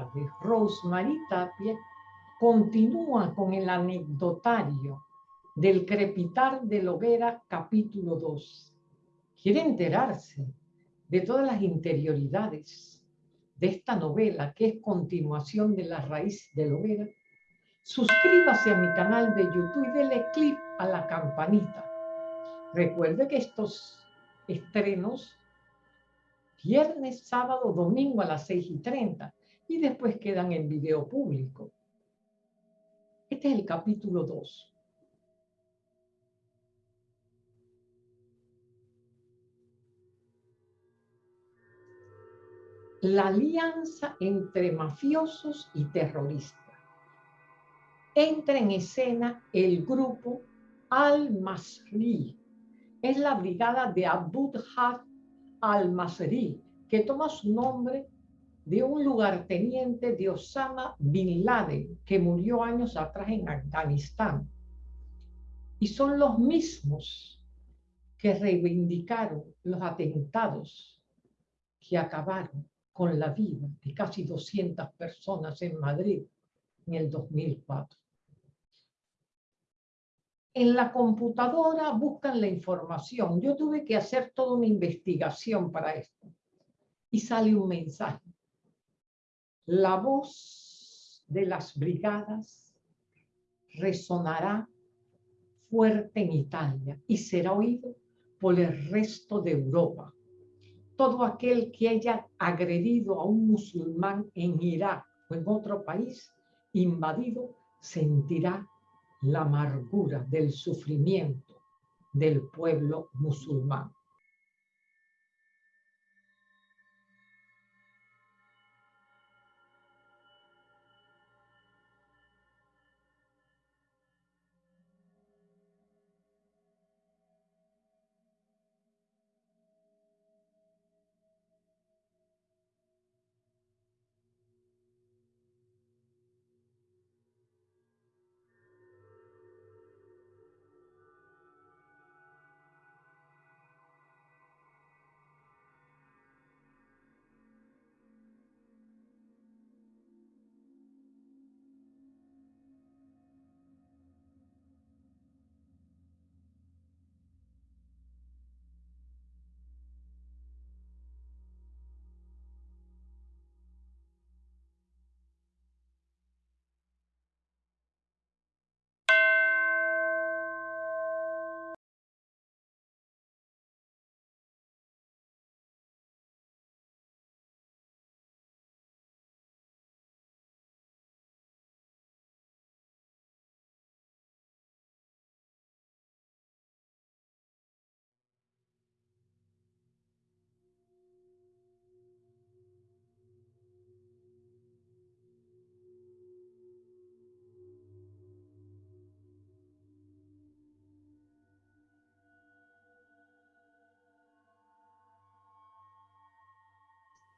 tarde, Rosemary Tapia continúa con el anecdotario del crepitar de la hoguera capítulo 2. Quiere enterarse de todas las interioridades de esta novela que es continuación de la raíz de la hoguera. Suscríbase a mi canal de YouTube y dele clic a la campanita. Recuerde que estos estrenos viernes, sábado, domingo a las 6 y 30 y después quedan en video público. Este es el capítulo 2. La alianza entre mafiosos y terroristas. Entra en escena el grupo Al-Masri. Es la brigada de Abu Dhar al-Masri, que toma su nombre de un lugarteniente de Osama Bin Laden, que murió años atrás en Afganistán. Y son los mismos que reivindicaron los atentados que acabaron con la vida de casi 200 personas en Madrid en el 2004. En la computadora buscan la información. Yo tuve que hacer toda una investigación para esto. Y sale un mensaje. La voz de las brigadas resonará fuerte en Italia y será oído por el resto de Europa. Todo aquel que haya agredido a un musulmán en Irak o en otro país invadido sentirá la amargura del sufrimiento del pueblo musulmán.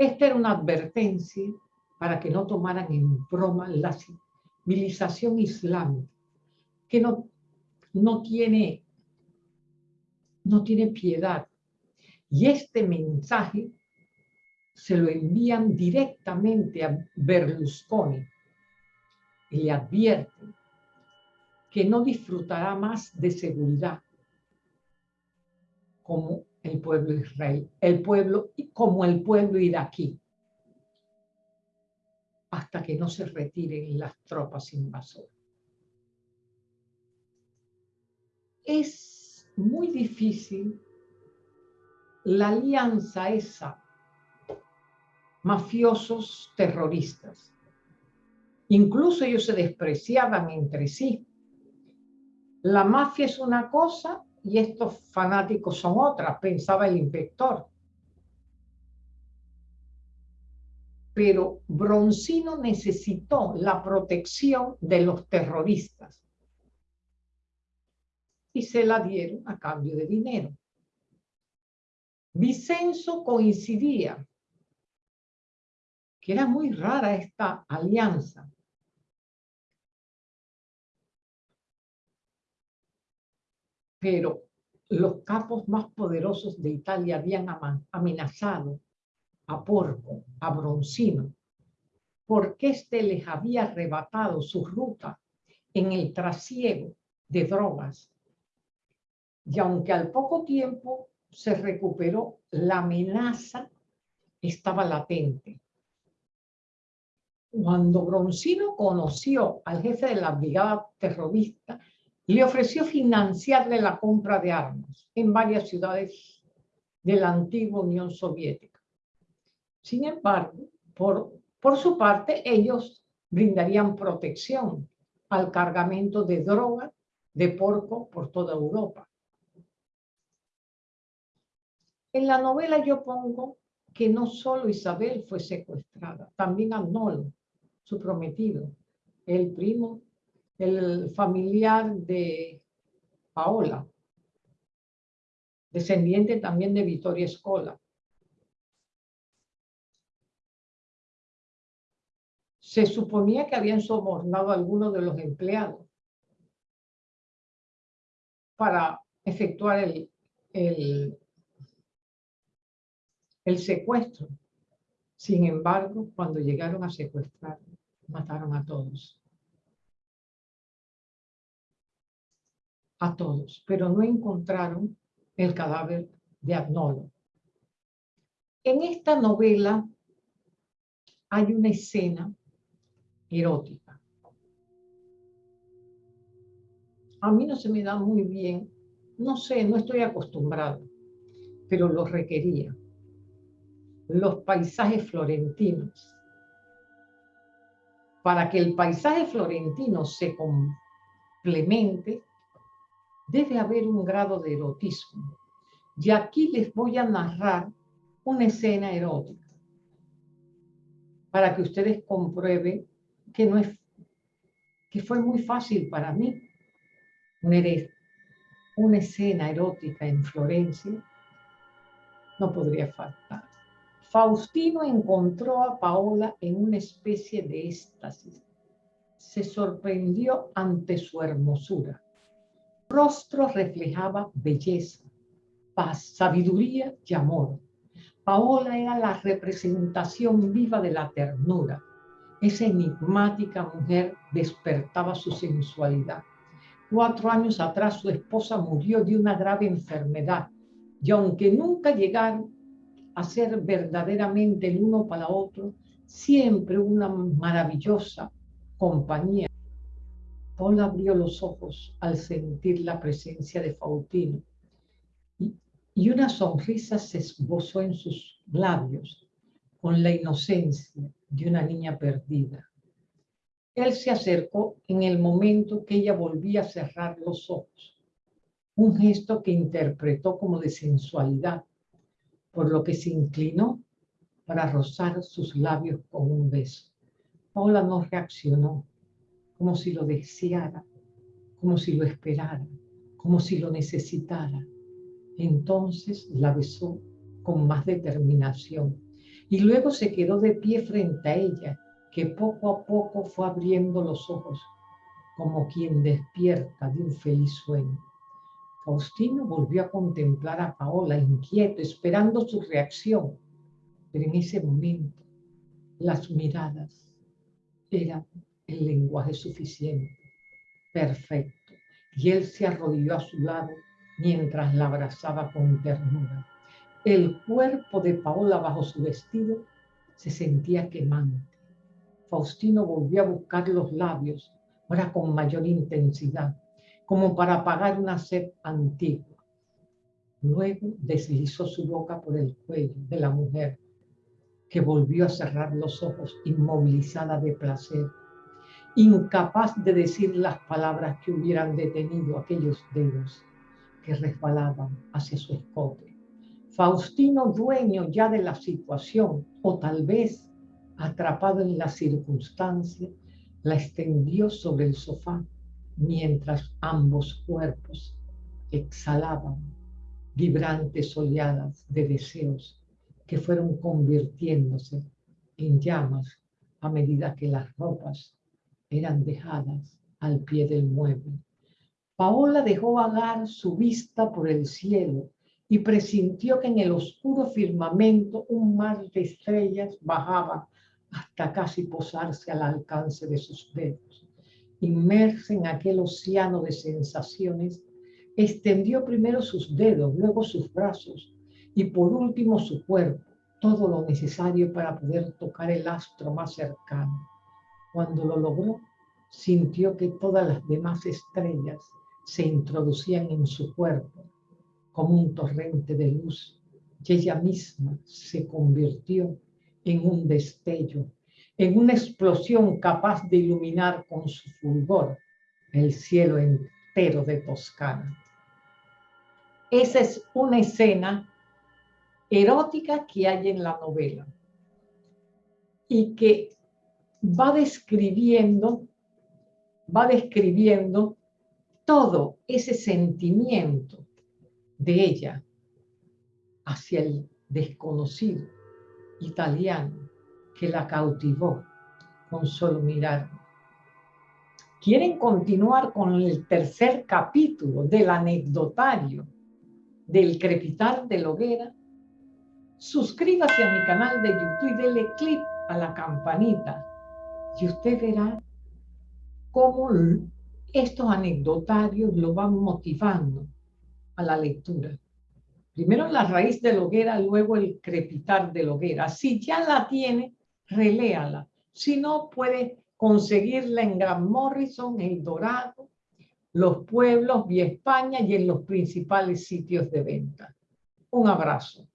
Esta era una advertencia para que no tomaran en broma la civilización islámica, que no, no, tiene, no tiene piedad. Y este mensaje se lo envían directamente a Berlusconi y le advierten que no disfrutará más de seguridad como el pueblo Israel, el pueblo como el pueblo iraquí, hasta que no se retiren las tropas invasoras. Es muy difícil la alianza esa, mafiosos terroristas. Incluso ellos se despreciaban entre sí. La mafia es una cosa y estos fanáticos son otras, pensaba el inspector. Pero Broncino necesitó la protección de los terroristas y se la dieron a cambio de dinero. Vicenzo coincidía que era muy rara esta alianza pero los capos más poderosos de Italia habían amenazado a Porco, a Broncino, porque éste les había arrebatado su ruta en el trasiego de drogas. Y aunque al poco tiempo se recuperó, la amenaza estaba latente. Cuando Broncino conoció al jefe de la brigada terrorista, le ofreció financiarle la compra de armas en varias ciudades de la antigua Unión Soviética. Sin embargo, por, por su parte, ellos brindarían protección al cargamento de droga de porco por toda Europa. En la novela yo pongo que no solo Isabel fue secuestrada, también Arnoldo, su prometido, el primo, el familiar de Paola, descendiente también de Vittoria Escola. Se suponía que habían sobornado a algunos de los empleados para efectuar el, el, el secuestro. Sin embargo, cuando llegaron a secuestrar, mataron a todos. A todos, pero no encontraron el cadáver de Agnolo. En esta novela hay una escena erótica. A mí no se me da muy bien, no sé, no estoy acostumbrada, pero lo requería. Los paisajes florentinos para que el paisaje florentino se complemente, debe haber un grado de erotismo. Y aquí les voy a narrar una escena erótica para que ustedes comprueben que no es que fue muy fácil para mí una escena erótica en Florencia no podría faltar. Faustino encontró a Paola en una especie de éxtasis. Se sorprendió ante su hermosura. rostro reflejaba belleza, paz, sabiduría y amor. Paola era la representación viva de la ternura. Esa enigmática mujer despertaba su sensualidad. Cuatro años atrás su esposa murió de una grave enfermedad y aunque nunca llegaron a ser verdaderamente el uno para otro, siempre una maravillosa compañía. Paul abrió los ojos al sentir la presencia de Faustino y, y una sonrisa se esbozó en sus labios con la inocencia de una niña perdida. Él se acercó en el momento que ella volvía a cerrar los ojos, un gesto que interpretó como de sensualidad, por lo que se inclinó para rozar sus labios con un beso. Paula no reaccionó, como si lo deseara, como si lo esperara, como si lo necesitara. Entonces la besó con más determinación y luego se quedó de pie frente a ella, que poco a poco fue abriendo los ojos, como quien despierta de un feliz sueño. Faustino volvió a contemplar a Paola inquieto, esperando su reacción. Pero en ese momento, las miradas eran el lenguaje suficiente, perfecto. Y él se arrodilló a su lado mientras la abrazaba con ternura. El cuerpo de Paola bajo su vestido se sentía quemante. Faustino volvió a buscar los labios, ahora con mayor intensidad como para apagar una sed antigua. Luego deslizó su boca por el cuello de la mujer, que volvió a cerrar los ojos inmovilizada de placer, incapaz de decir las palabras que hubieran detenido aquellos dedos que resbalaban hacia su escote. Faustino, dueño ya de la situación, o tal vez atrapado en la circunstancia, la extendió sobre el sofá mientras ambos cuerpos exhalaban vibrantes oleadas de deseos que fueron convirtiéndose en llamas a medida que las ropas eran dejadas al pie del mueble. Paola dejó vagar su vista por el cielo y presintió que en el oscuro firmamento un mar de estrellas bajaba hasta casi posarse al alcance de sus dedos. Inmersa en aquel océano de sensaciones, extendió primero sus dedos, luego sus brazos y por último su cuerpo, todo lo necesario para poder tocar el astro más cercano. Cuando lo logró, sintió que todas las demás estrellas se introducían en su cuerpo como un torrente de luz y ella misma se convirtió en un destello, en una explosión capaz de iluminar con su fulgor el cielo entero de Toscana. Esa es una escena erótica que hay en la novela y que va describiendo, va describiendo todo ese sentimiento de ella hacia el desconocido italiano que la cautivó con solo mirar. ¿Quieren continuar con el tercer capítulo del anecdotario del crepitar de la hoguera? Suscríbase a mi canal de YouTube y dele clic a la campanita y usted verá cómo estos anecdotarios lo van motivando a la lectura. Primero la raíz de la hoguera, luego el crepitar de la hoguera. Si ya la tiene, reléala. Si no, puede conseguirla en Gran Morrison, El Dorado, Los Pueblos, Vía España y en los principales sitios de venta. Un abrazo.